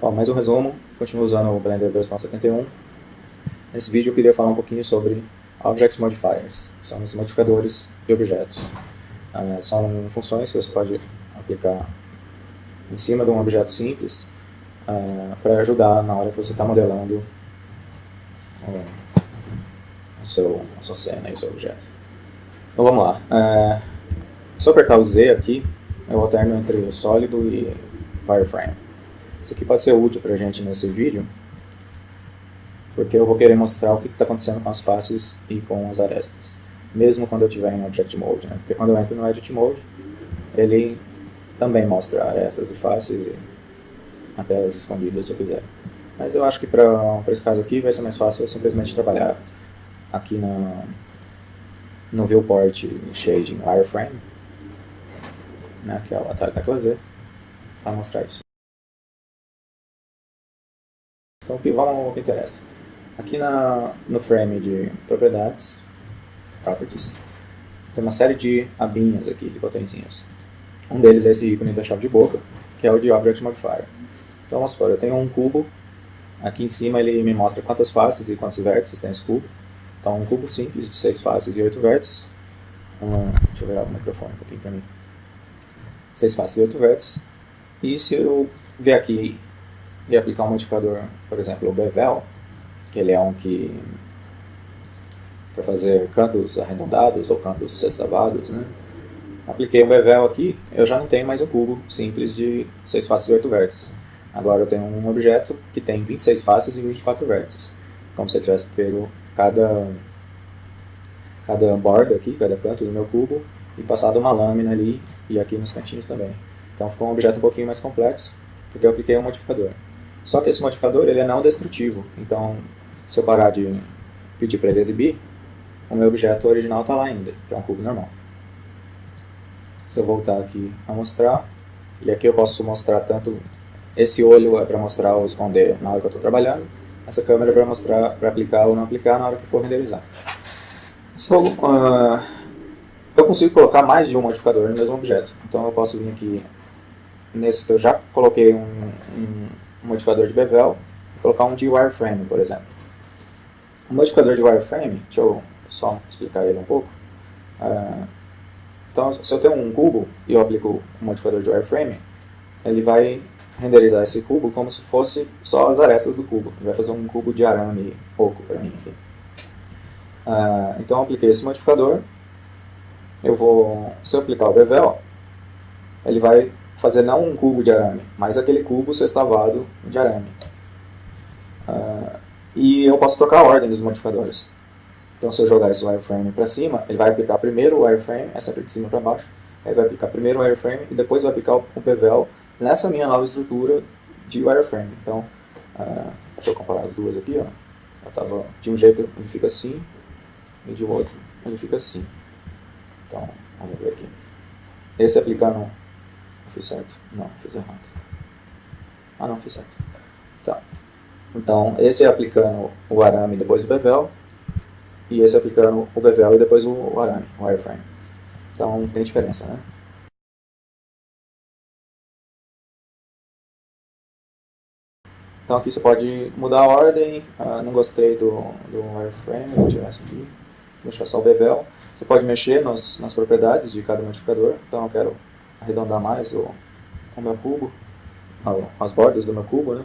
Bom, mais um resumo, continuo usando o Blender 2.71. Nesse vídeo eu queria falar um pouquinho sobre Object Modifiers, que são os modificadores de objetos. Uh, são funções que você pode aplicar em cima de um objeto simples uh, para ajudar na hora que você está modelando a, seu, a sua cena e o seu objeto. Então vamos lá. Uh, se eu apertar o Z aqui, eu alterno entre o sólido e wireframe. Isso aqui pode ser útil para a gente nesse vídeo, porque eu vou querer mostrar o que está acontecendo com as faces e com as arestas, mesmo quando eu estiver em Object Mode, né? porque quando eu entro no Edit Mode, ele também mostra arestas e faces, e até as escondidas se eu quiser. Mas eu acho que para esse caso aqui vai ser mais fácil eu simplesmente trabalhar aqui na, no Viewport Shading Wireframe, né, que é o atalho tecla Z, para mostrar isso. Então vamos ao que interessa. Aqui na, no frame de propriedades, properties, tem uma série de abinhas aqui, de botõezinhos. Um deles é esse ícone da chave de boca, que é o de Object Modifier. Então vamos supor, eu tenho um cubo, aqui em cima ele me mostra quantas faces e quantos vértices tem esse cubo. Então um cubo simples de 6 faces e 8 vértices. Um, deixa eu virar o microfone um pouquinho para mim. 6 faces e 8 vértices. E se eu ver aqui e aplicar um modificador, por exemplo, o bevel, que ele é um que para fazer cantos arredondados ou cantos sextavados, né? Apliquei um bevel aqui, eu já não tenho mais um cubo simples de 6 faces e 8 vértices. Agora eu tenho um objeto que tem 26 faces e 24 vértices. Como se eu tivesse pego cada, cada borda aqui, cada canto do meu cubo, e passado uma lâmina ali, e aqui nos cantinhos também. Então ficou um objeto um pouquinho mais complexo, porque eu apliquei um modificador. Só que esse modificador ele é não destrutivo, então se eu parar de pedir para ele exibir, o meu objeto original está lá ainda, que é um cubo normal. Se eu voltar aqui a mostrar, e aqui eu posso mostrar tanto esse olho é para mostrar ou esconder na hora que eu estou trabalhando, essa câmera é para mostrar, para aplicar ou não aplicar na hora que for renderizar. Uh, eu consigo colocar mais de um modificador no mesmo objeto, então eu posso vir aqui nesse que eu já coloquei um um modificador de bevel e colocar um de wireframe, por exemplo. O modificador de wireframe, deixa eu só explicar ele um pouco. Uh, então, se eu tenho um cubo e eu aplico um modificador de wireframe, ele vai renderizar esse cubo como se fosse só as arestas do cubo. Ele vai fazer um cubo de arame oco para mim aqui. Uh, então, eu apliquei esse modificador. Eu vou, se eu aplicar o bevel, ele vai fazer não um cubo de arame, mas aquele cubo sextavado de arame. Uh, e eu posso trocar a ordem dos modificadores. Então se eu jogar esse wireframe para cima, ele vai aplicar primeiro o wireframe, é sempre de cima para baixo, aí vai aplicar primeiro o wireframe e depois vai aplicar o PVL nessa minha nova estrutura de wireframe. Então, uh, deixa eu comparar as duas aqui, ó. Eu tava, de um jeito ele fica assim, e de outro ele fica assim. Então, vamos ver aqui. Esse aplicando Fiz certo? Não, fiz errado. Ah, não, fiz certo. Tá. Então, esse é aplicando o arame e depois o bevel. E esse é aplicando o bevel e depois o arame, o wireframe. Então, tem diferença, né? Então aqui você pode mudar a ordem, ah, não gostei do, do wireframe, vou tirar isso aqui, deixar só o bevel. Você pode mexer nos, nas propriedades de cada modificador, então eu quero arredondar mais o, o meu cubo, as bordas do meu cubo, né?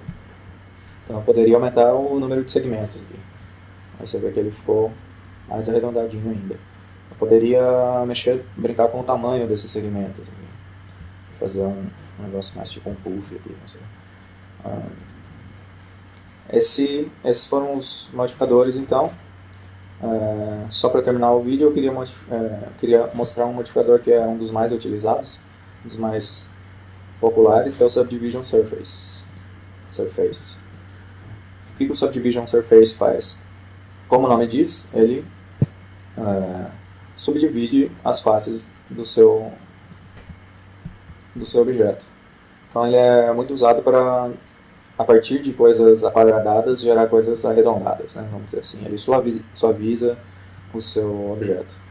Então eu poderia aumentar o número de segmentos aqui. Aí você vê que ele ficou mais arredondadinho ainda. Eu poderia mexer, brincar com o tamanho desses segmentos. Aqui. Fazer um, um negócio mais tipo um puff aqui, não sei. Ah, esse, esses foram os modificadores então. É, só para terminar o vídeo, eu queria, é, queria mostrar um modificador que é um dos mais utilizados, dos mais populares, que é o Subdivision Surface. Surface. O que o Subdivision Surface faz? Como o nome diz, ele é, subdivide as faces do seu, do seu objeto. Então ele é muito usado para, a partir de coisas aquadradadas, gerar coisas arredondadas, né? vamos dizer assim. Ele suaviza, suaviza o seu objeto.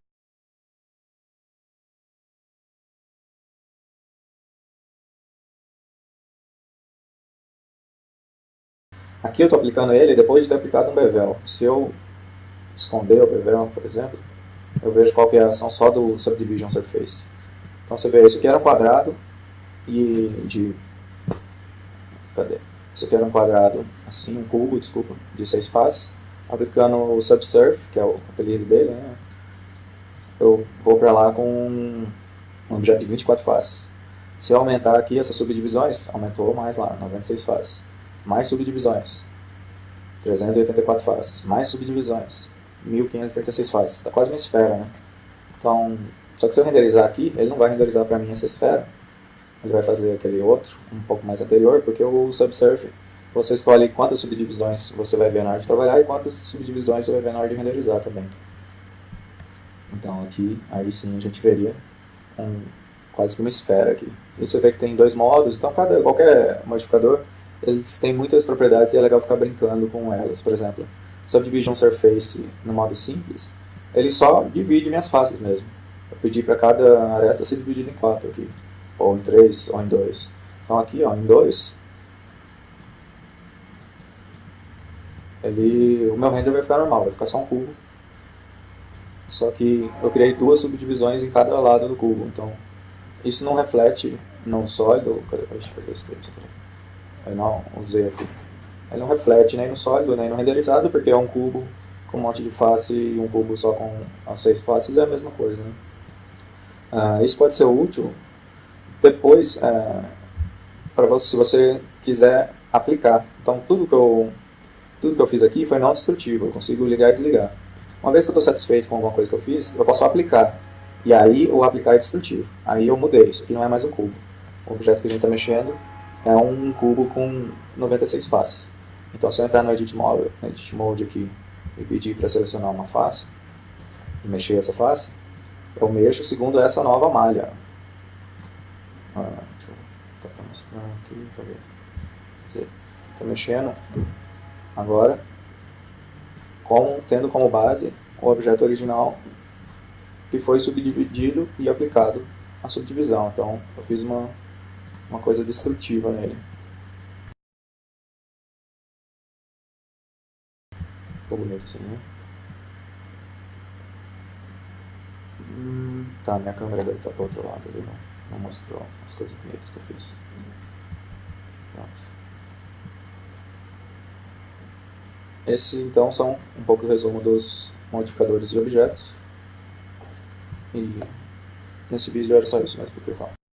Aqui eu estou aplicando ele depois de ter aplicado um bevel. Se eu esconder o bevel, por exemplo, eu vejo qual é a ação só do Subdivision Surface. Então você vê, isso aqui era um quadrado e de... Cadê? Isso aqui era um quadrado, assim, um cubo, desculpa, de seis faces. Aplicando o Subsurf, que é o apelido dele, né? eu vou para lá com um objeto de 24 faces. Se eu aumentar aqui essas subdivisões, aumentou mais lá, 96 faces. Mais subdivisões, 384 faces. Mais subdivisões, 1536 faces. Está quase uma esfera, né? Então, só que se eu renderizar aqui, ele não vai renderizar para mim essa esfera. Ele vai fazer aquele outro, um pouco mais anterior, porque o Subsurf, você escolhe quantas subdivisões você vai ver na hora de trabalhar e quantas subdivisões você vai ver na hora de renderizar também. Então aqui, aí sim a gente veria um, quase que uma esfera aqui. E você vê que tem dois modos, então cada, qualquer modificador eles têm muitas propriedades e é legal ficar brincando com elas. Por exemplo, Subdivision Surface no modo simples, ele só divide minhas faces mesmo. Eu pedi para cada aresta ser dividida em quatro aqui, ou em três, ou em dois. Então aqui, ó, em dois, ele, o meu render vai ficar normal, vai ficar só um cubo só que eu criei duas subdivisões em cada lado do cubo, então isso não reflete no sólido, cadê, deixa eu script aqui, eu não usei aqui, ele não reflete nem no sólido, nem no renderizado, porque é um cubo com um monte de face e um cubo só com as seis faces é a mesma coisa, né? Ah, isso pode ser útil depois, é, para você, se você quiser aplicar. Então tudo que eu tudo que eu fiz aqui foi não destrutivo, eu consigo ligar e desligar. Uma vez que eu estou satisfeito com alguma coisa que eu fiz, eu posso aplicar. E aí o aplicar é destrutivo. Aí eu mudei, isso aqui não é mais um cubo. O objeto que a gente está mexendo é um cubo com 96 faces. Então se eu entrar no Edit Mode, no Edit Mode aqui e pedir para selecionar uma face, e mexer essa face, eu mexo segundo essa nova malha. Ah, deixa eu tentar mostrar aqui, cadê? Estou mexendo agora com, tendo como base o objeto original que foi subdividido e aplicado a subdivisão. Então, eu fiz uma, uma coisa destrutiva nele. Ficou bonito assim, né? Hum, tá, minha câmera deve estar para o outro lado, ele não, não mostrou as coisas bonitas que eu fiz. Pronto. Esse, então, são um pouco o resumo dos modificadores de objetos. E nesse vídeo era só isso mesmo que eu falar.